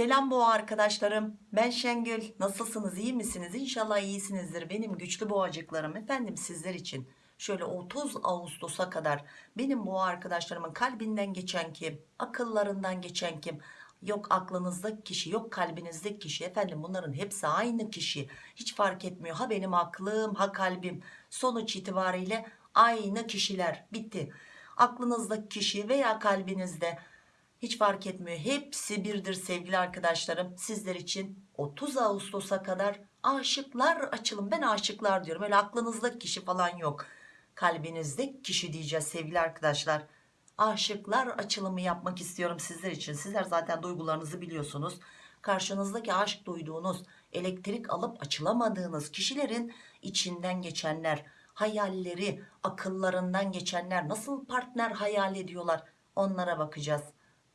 Selam boğa arkadaşlarım. Ben Şengül. Nasılsınız? iyi misiniz? İnşallah iyisinizdir. Benim güçlü boğacıklarım efendim sizler için. Şöyle 30 Ağustos'a kadar benim boğa arkadaşlarımın kalbinden geçen kim? Akıllarından geçen kim? Yok aklınızdaki kişi, yok kalbinizdeki kişi. Efendim bunların hepsi aynı kişi. Hiç fark etmiyor. Ha benim aklım, ha kalbim. Sonuç itibariyle aynı kişiler. Bitti. Aklınızdaki kişi veya kalbinizde hiç fark etmiyor. Hepsi birdir sevgili arkadaşlarım. Sizler için 30 Ağustos'a kadar aşıklar açılım. Ben aşıklar diyorum. Öyle aklınızdaki kişi falan yok. Kalbinizdeki kişi diyeceğiz sevgili arkadaşlar. Aşıklar açılımı yapmak istiyorum sizler için. Sizler zaten duygularınızı biliyorsunuz. Karşınızdaki aşk duyduğunuz, elektrik alıp açılamadığınız kişilerin içinden geçenler, hayalleri, akıllarından geçenler nasıl partner hayal ediyorlar onlara bakacağız.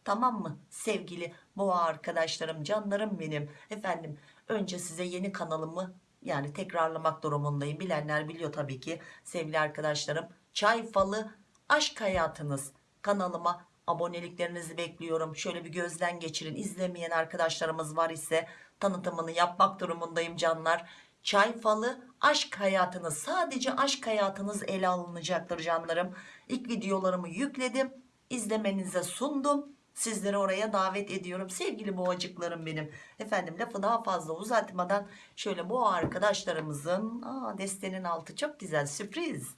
Tamam mı sevgili boğa arkadaşlarım canlarım benim? Efendim önce size yeni kanalımı yani tekrarlamak durumundayım. Bilenler biliyor tabii ki. Sevgili arkadaşlarım çay falı aşk hayatınız kanalıma aboneliklerinizi bekliyorum. Şöyle bir gözden geçirin. İzlemeyen arkadaşlarımız var ise tanıtımını yapmak durumundayım canlar. Çay falı aşk hayatınız sadece aşk hayatınız ele alınacaktır canlarım. İlk videolarımı yükledim izlemenize sundum sizleri oraya davet ediyorum. Sevgili boğacıklarım benim. Efendim lafı daha fazla uzatmadan şöyle boğa arkadaşlarımızın aa, destenin altı çok güzel sürpriz.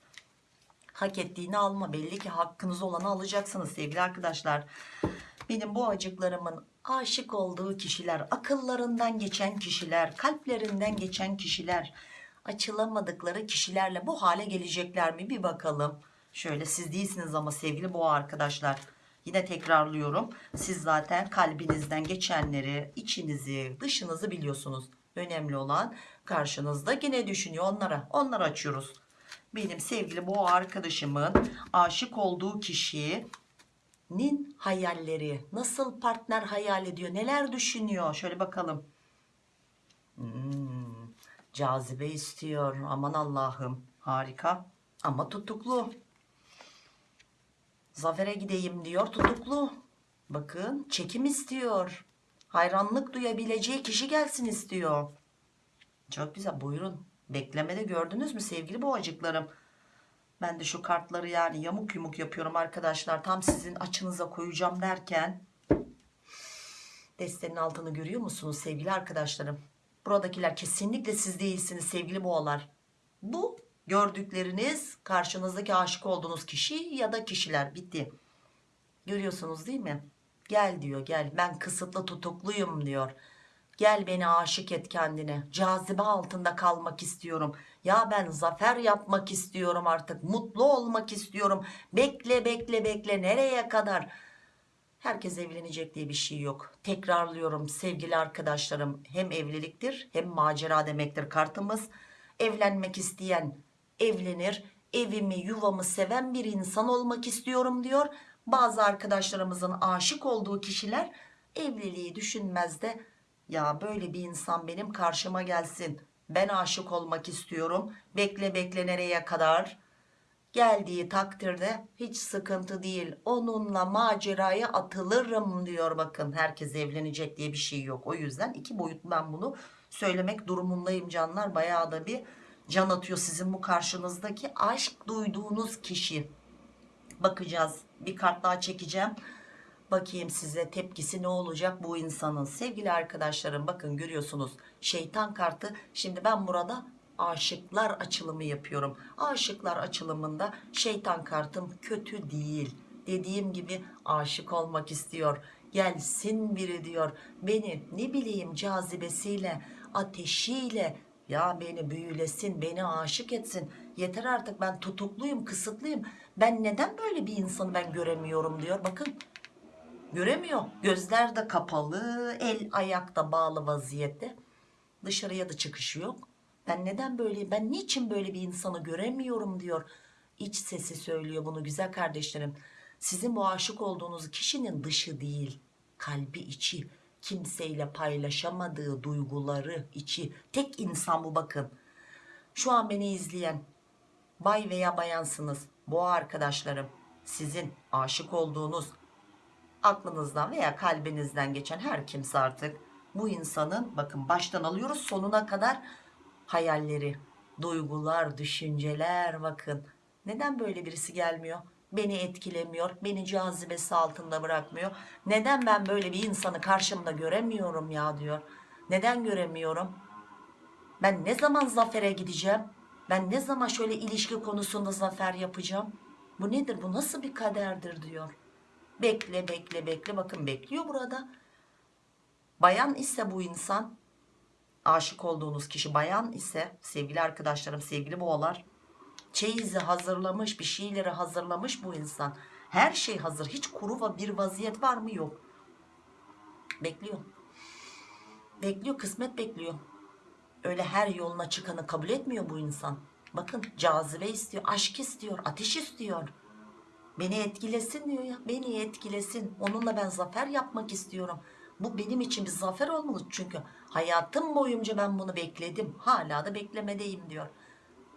Hak ettiğini alma belli ki hakkınız olanı alacaksınız sevgili arkadaşlar. Benim boğacıklarımın aşık olduğu kişiler akıllarından geçen kişiler kalplerinden geçen kişiler açılamadıkları kişilerle bu hale gelecekler mi? Bir bakalım. Şöyle siz değilsiniz ama sevgili boğa arkadaşlar Yine tekrarlıyorum. Siz zaten kalbinizden geçenleri, içinizi, dışınızı biliyorsunuz. Önemli olan karşınızda yine düşünüyor onlara. Onları açıyoruz. Benim sevgili boğa arkadaşımın aşık olduğu kişinin hayalleri, nasıl partner hayal ediyor, neler düşünüyor? Şöyle bakalım. Hmm, cazibe istiyor. Aman Allah'ım. Harika. Ama tutuklu. Zafer'e gideyim diyor tutuklu. Bakın çekim istiyor. Hayranlık duyabileceği kişi gelsin istiyor. Çok güzel buyurun. Beklemede gördünüz mü sevgili boğacıklarım? Ben de şu kartları yani yamuk yumuk yapıyorum arkadaşlar. Tam sizin açınıza koyacağım derken. Destenin altını görüyor musunuz sevgili arkadaşlarım? Buradakiler kesinlikle siz değilsiniz sevgili boğalar. Bu gördükleriniz karşınızdaki aşık olduğunuz kişi ya da kişiler. Bitti. Görüyorsunuz değil mi? Gel diyor gel. Ben kısıtlı tutukluyum diyor. Gel beni aşık et kendine. Cazibe altında kalmak istiyorum. Ya ben zafer yapmak istiyorum artık. Mutlu olmak istiyorum. Bekle bekle bekle. Nereye kadar? Herkes evlenecek diye bir şey yok. Tekrarlıyorum sevgili arkadaşlarım. Hem evliliktir hem macera demektir kartımız. Evlenmek isteyen evlenir evimi yuvamı seven bir insan olmak istiyorum diyor. Bazı arkadaşlarımızın aşık olduğu kişiler evliliği düşünmez de ya böyle bir insan benim karşıma gelsin. Ben aşık olmak istiyorum. Bekle bekle nereye kadar? Geldiği takdirde hiç sıkıntı değil. Onunla maceraya atılırım diyor. Bakın herkes evlenecek diye bir şey yok. O yüzden iki boyutlu ben bunu söylemek durumundayım canlar. Bayağı da bir can atıyor sizin bu karşınızdaki. Aşk duyduğunuz kişi. Bakacağız. Bir kart daha çekeceğim. Bakayım size tepkisi ne olacak bu insanın. Sevgili arkadaşlarım bakın görüyorsunuz. Şeytan kartı. Şimdi ben burada aşıklar açılımı yapıyorum. Aşıklar açılımında şeytan kartım kötü değil. Dediğim gibi aşık olmak istiyor. Gelsin biri diyor. Beni ne bileyim cazibesiyle ateşiyle ya beni büyülesin beni aşık etsin. Yeter artık ben tutukluyum kısıtlıyım. Ben neden böyle bir insanı ben göremiyorum diyor. Bakın göremiyor. Gözler de kapalı el ayakta bağlı vaziyette. Dışarıya da çıkışı yok. Ben neden böyle ben niçin böyle bir insanı göremiyorum diyor. İç sesi söylüyor bunu güzel kardeşlerim. Sizin bu aşık olduğunuz kişinin dışı değil kalbi içi kimseyle paylaşamadığı duyguları içi tek insan bu bakın şu an beni izleyen bay veya bayansınız boğa arkadaşlarım sizin aşık olduğunuz aklınızdan veya kalbinizden geçen her kimse artık bu insanın bakın baştan alıyoruz sonuna kadar hayalleri, duygular, düşünceler bakın. Neden böyle birisi gelmiyor? Beni etkilemiyor, beni cazibesi altında bırakmıyor. Neden ben böyle bir insanı karşımda göremiyorum ya diyor. Neden göremiyorum? Ben ne zaman zafere gideceğim? Ben ne zaman şöyle ilişki konusunda zafer yapacağım? Bu nedir? Bu nasıl bir kaderdir diyor. Bekle bekle bekle bakın bekliyor burada. Bayan ise bu insan aşık olduğunuz kişi bayan ise sevgili arkadaşlarım sevgili boğalar çeyizi hazırlamış bir şeyleri hazırlamış bu insan. Her şey hazır hiç kuru bir vaziyet var mı yok. Bekliyor. Bekliyor kısmet bekliyor. Öyle her yoluna çıkanı kabul etmiyor bu insan. Bakın cazibe istiyor, aşk istiyor, ateş istiyor. Beni etkilesin diyor ya. Beni etkilesin. Onunla ben zafer yapmak istiyorum. Bu benim için bir zafer olmalı çünkü hayatım boyunca ben bunu bekledim. Hala da beklemedeyim diyor.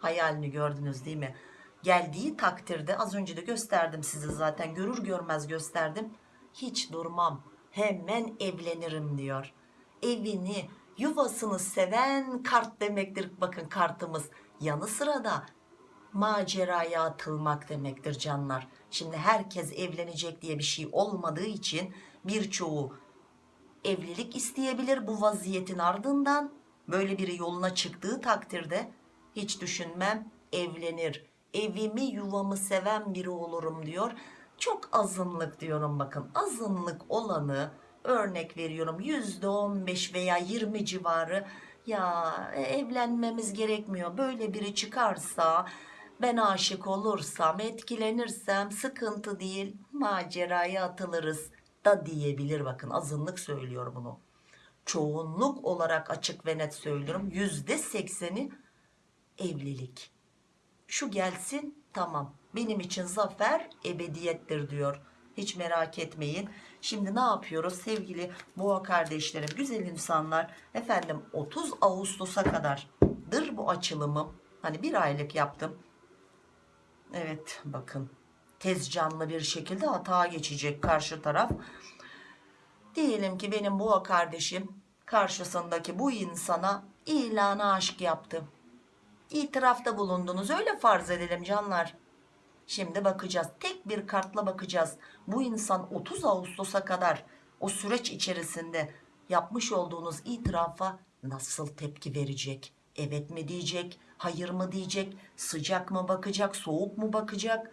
Hayalini gördünüz değil mi? Geldiği takdirde az önce de gösterdim size zaten görür görmez gösterdim. Hiç durmam. Hemen evlenirim diyor. Evini, yuvasını seven kart demektir. Bakın kartımız. Yanı sıra da maceraya atılmak demektir canlar. Şimdi herkes evlenecek diye bir şey olmadığı için birçoğu evlilik isteyebilir bu vaziyetin ardından böyle biri yoluna çıktığı takdirde hiç düşünmem evlenir. Evimi yuvamı seven biri olurum diyor. Çok azınlık diyorum bakın. Azınlık olanı örnek veriyorum. Yüzde on beş veya 20 civarı. Ya e, evlenmemiz gerekmiyor. Böyle biri çıkarsa ben aşık olursam etkilenirsem sıkıntı değil maceraya atılırız da diyebilir. Bakın azınlık söylüyor bunu. Çoğunluk olarak açık ve net söylüyorum. Yüzde sekseni evlilik. Şu gelsin tamam. Benim için zafer ebediyettir diyor. Hiç merak etmeyin. Şimdi ne yapıyoruz? Sevgili boğa kardeşlerim güzel insanlar efendim 30 Ağustos'a kadardır bu açılımım. Hani bir aylık yaptım. Evet bakın. Tez canlı bir şekilde hata geçecek karşı taraf. Diyelim ki benim boğa kardeşim karşısındaki bu insana ilanı aşk yaptı itirafta bulundunuz öyle farz edelim canlar. Şimdi bakacağız tek bir kartla bakacağız. Bu insan 30 Ağustos'a kadar o süreç içerisinde yapmış olduğunuz itirafa nasıl tepki verecek? Evet mi diyecek hayır mı diyecek sıcak mı bakacak soğuk mu bakacak?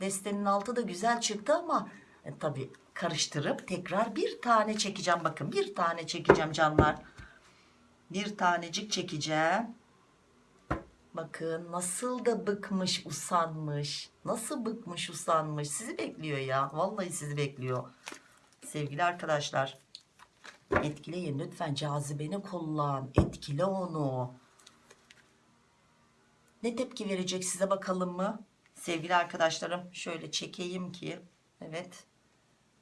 Destenin altı da güzel çıktı ama e, tabi karıştırıp tekrar bir tane çekeceğim. Bakın bir tane çekeceğim canlar. Bir tanecik çekeceğim Bakın nasıl da bıkmış usanmış. Nasıl bıkmış usanmış. Sizi bekliyor ya. Vallahi sizi bekliyor. Sevgili arkadaşlar. Etkileyin lütfen cazibeni kullan. Etkile onu. Ne tepki verecek size bakalım mı? Sevgili arkadaşlarım şöyle çekeyim ki. Evet.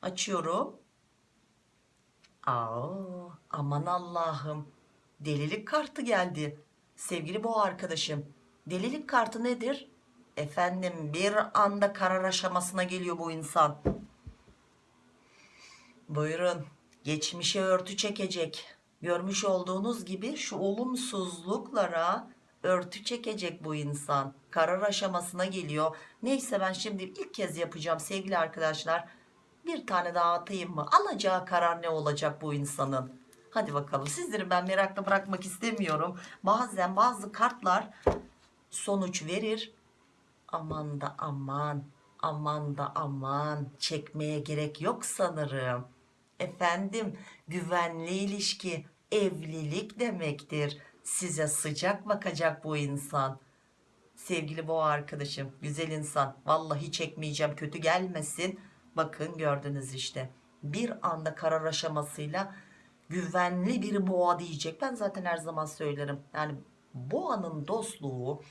Açıyorum. Aa, aman Allah'ım. Delilik kartı geldi. Sevgili boğa arkadaşım, delilik kartı nedir? Efendim bir anda karar aşamasına geliyor bu insan. Buyurun, geçmişe örtü çekecek. Görmüş olduğunuz gibi şu olumsuzluklara örtü çekecek bu insan. Karar aşamasına geliyor. Neyse ben şimdi ilk kez yapacağım sevgili arkadaşlar. Bir tane daha atayım mı? Alacağı karar ne olacak bu insanın? Hadi bakalım sizleri ben merakla bırakmak istemiyorum. Bazen bazı kartlar sonuç verir. Aman da aman aman da aman çekmeye gerek yok sanırım. Efendim güvenli ilişki evlilik demektir. Size sıcak bakacak bu insan. Sevgili boğa arkadaşım güzel insan vallahi çekmeyeceğim kötü gelmesin. Bakın gördünüz işte bir anda karar aşamasıyla güvenli bir boğa diyecek. Ben zaten her zaman söylerim. Yani boğanın dostluğu,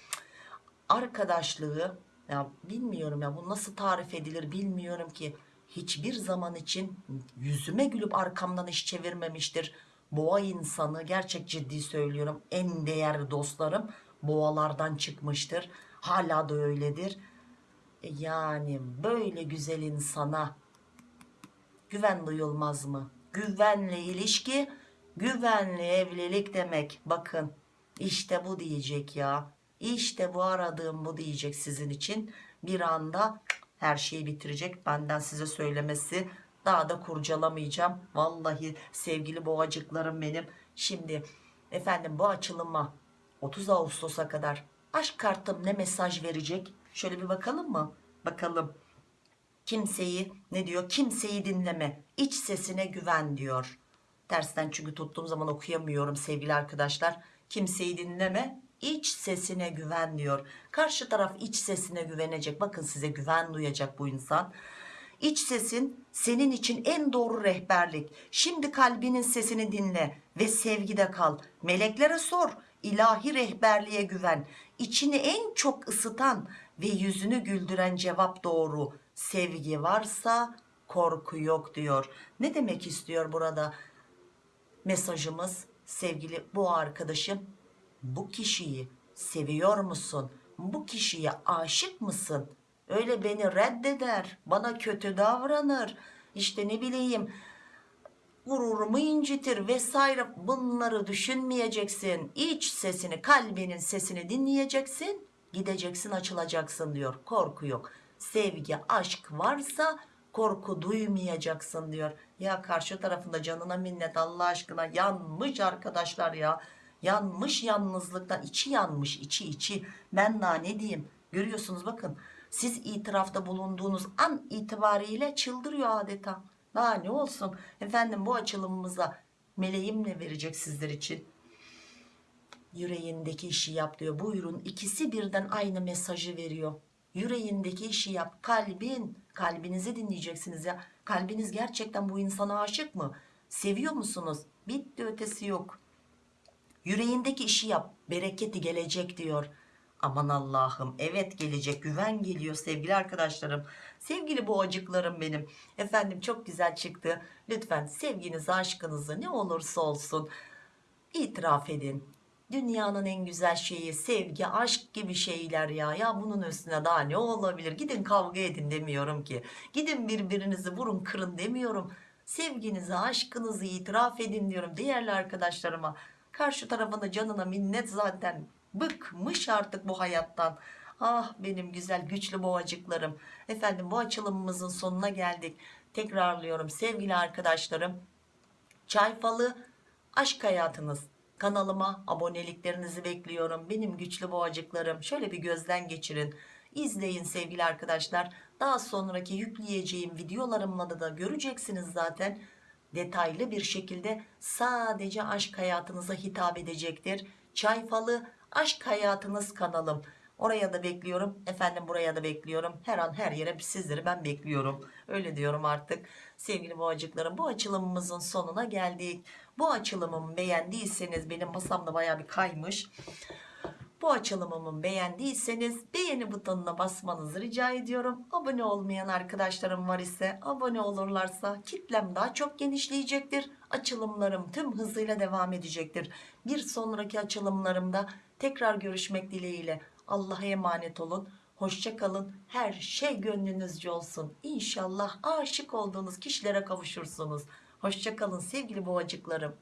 arkadaşlığı ya bilmiyorum ya bu nasıl tarif edilir bilmiyorum ki. Hiçbir zaman için yüzüme gülüp arkamdan iş çevirmemiştir. Boğa insanı gerçek ciddi söylüyorum en değerli dostlarım boğalardan çıkmıştır. Hala da öyledir. E Yani böyle güzel insana güven duyulmaz mı? Güvenli ilişki, güvenli evlilik demek. Bakın işte bu diyecek ya. İşte bu aradığım bu diyecek sizin için. Bir anda her şeyi bitirecek. Benden size söylemesi. Daha da kurcalamayacağım. Vallahi sevgili boğacıklarım benim. Şimdi efendim bu açılıma 30 Ağustos'a kadar aşk kartım ne mesaj verecek? Şöyle bir bakalım mı? Bakalım. Kimseyi ne diyor? Kimseyi dinleme. İç sesine güven diyor. Tersten çünkü tuttuğum zaman okuyamıyorum sevgili arkadaşlar. Kimseyi dinleme. iç sesine güven diyor. Karşı taraf iç sesine güvenecek. Bakın size güven duyacak bu insan. İç sesin senin için en doğru rehberlik. Şimdi kalbinin sesini dinle ve sevgide kal. Meleklere sor. ilahi rehberliğe güven. İçini en çok ısıtan ve yüzünü güldüren cevap doğru. Sevgi varsa korku yok diyor. Ne demek istiyor burada? Mesajımız sevgili bu arkadaşım bu kişiyi seviyor musun? Bu kişiye aşık mısın? Öyle beni reddeder, bana kötü davranır. İşte ne bileyim gururumu incitir vesaire bunları düşünmeyeceksin. İç sesini, kalbinin sesini dinleyeceksin. Gideceksin, açılacaksın diyor. Korku yok. Sevgi, aşk varsa korku duymayacaksın diyor. Ya karşı tarafında canına minnet Allah aşkına yanmış arkadaşlar ya. Yanmış yalnızlıktan içi yanmış içi içi. Ben daha ne diyeyim görüyorsunuz bakın. Siz itirafta bulunduğunuz an itibariyle çıldırıyor adeta. Daha ne olsun efendim bu açılımımıza meleğim ne verecek sizler için? Yüreğindeki işi yap diyor. Buyurun ikisi birden aynı mesajı veriyor. Yüreğindeki işi yap. Kalbin, kalbinizi dinleyeceksiniz ya. Kalbiniz gerçekten bu insana aşık mı? Seviyor musunuz? Bitti ötesi yok. Yüreğindeki işi yap. Bereketi gelecek diyor. Aman Allah'ım evet gelecek güven geliyor sevgili arkadaşlarım sevgili boğacıklarım benim efendim çok güzel çıktı lütfen sevginizi aşkınızı ne olursa olsun itiraf edin dünyanın en güzel şeyi sevgi aşk gibi şeyler ya. Ya bunun üstüne daha ne olabilir? Gidin kavga edin demiyorum ki. Gidin birbirinizi vurun kırın demiyorum. Sevginizi aşkınızı itiraf edin diyorum değerli arkadaşlarıma. Karşı tarafına canına minnet zaten bıkmış artık bu hayattan. Ah benim güzel güçlü boğacıklarım. Efendim bu açılımımızın sonuna geldik. Tekrarlıyorum sevgili arkadaşlarım. Çay falı aşk hayatınız kanalıma aboneliklerinizi bekliyorum. Benim güçlü boğacıklarım şöyle bir gözden geçirin. İzleyin sevgili arkadaşlar. Daha sonraki yükleyeceğim videolarımla da, da göreceksiniz zaten. Detaylı bir şekilde sadece aşk hayatınıza hitap edecektir. Çay falı aşk hayatınız kanalım. Oraya da bekliyorum. Efendim buraya da bekliyorum. Her an her yere sizleri ben bekliyorum. Öyle diyorum artık sevgili boğacıklarım. Bu açılımımızın sonuna geldik bu açılımımı beğendiyseniz benim masamda baya bir kaymış bu açılımımı beğendiyseniz beğeni butonuna basmanızı rica ediyorum. Abone olmayan arkadaşlarım var ise abone olurlarsa kitlem daha çok genişleyecektir. Açılımlarım tüm hızıyla devam edecektir. Bir sonraki açılımlarımda tekrar görüşmek dileğiyle. Allah'a emanet olun. Hoşça kalın. Her şey gönlünüzce olsun. İnşallah aşık olduğunuz kişilere kavuşursunuz. Hoşça kalın sevgili boğacıklarım.